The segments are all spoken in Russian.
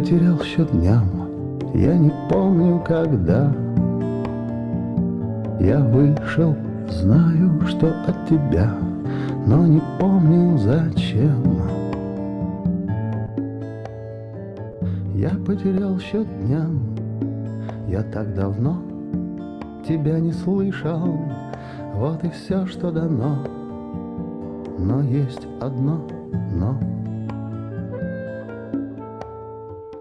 Потерял счет дням, я не помню когда. Я вышел, знаю, что от тебя, но не помню зачем. Я потерял счет дням, я так давно тебя не слышал. Вот и все, что дано, но есть одно но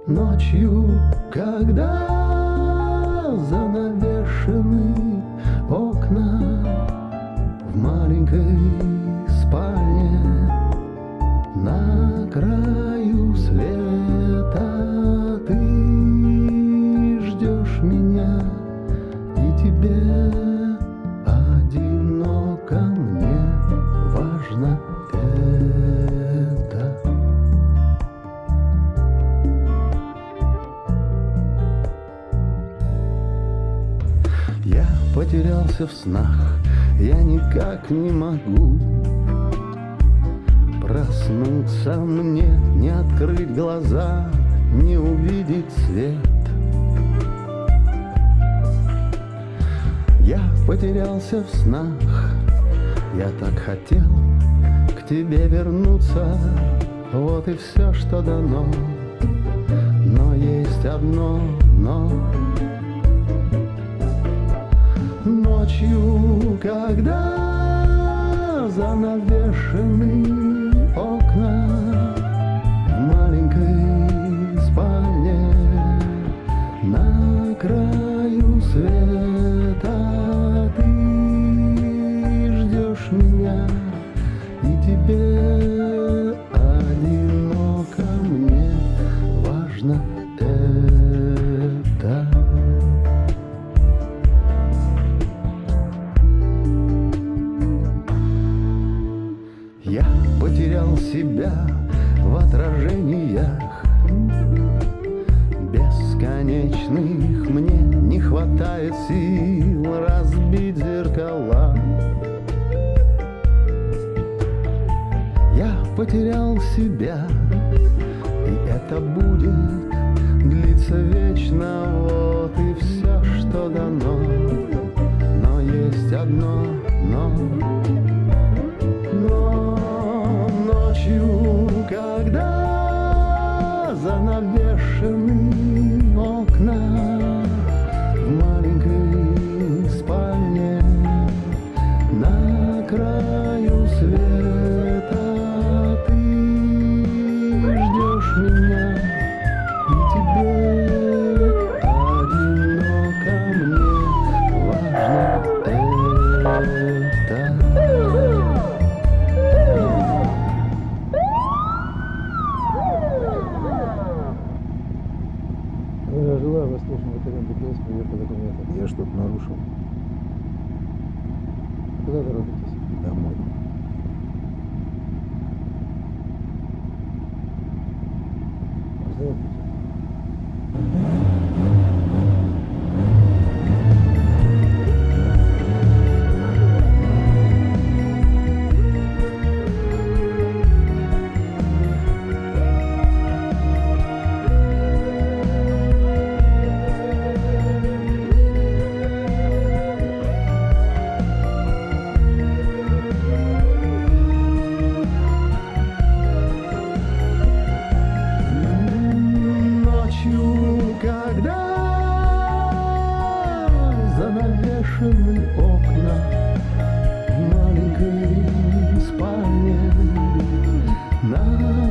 Ночью, когда занавешены окна В маленькой спальне на краю света Ты ждешь меня, и тебе одиноко мне важно потерялся в снах, я никак не могу Проснуться. Мне, не открыть глаза, не увидеть свет. Я потерялся в снах, я так хотел к тебе вернуться. Вот и все, что дано, но есть одно но ночью, когда занавешены в отражениях. Бесконечных мне не хватает сил разбить зеркала. Я потерял себя, и это будет длиться вечно краю света ты ждешь меня и тебе одиноко мне важно это Желаю Восточного батальона ДПС проверка документов. Я что-то нарушил. Куда торопитесь? Домой. Здравствуйте.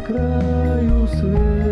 Краю света.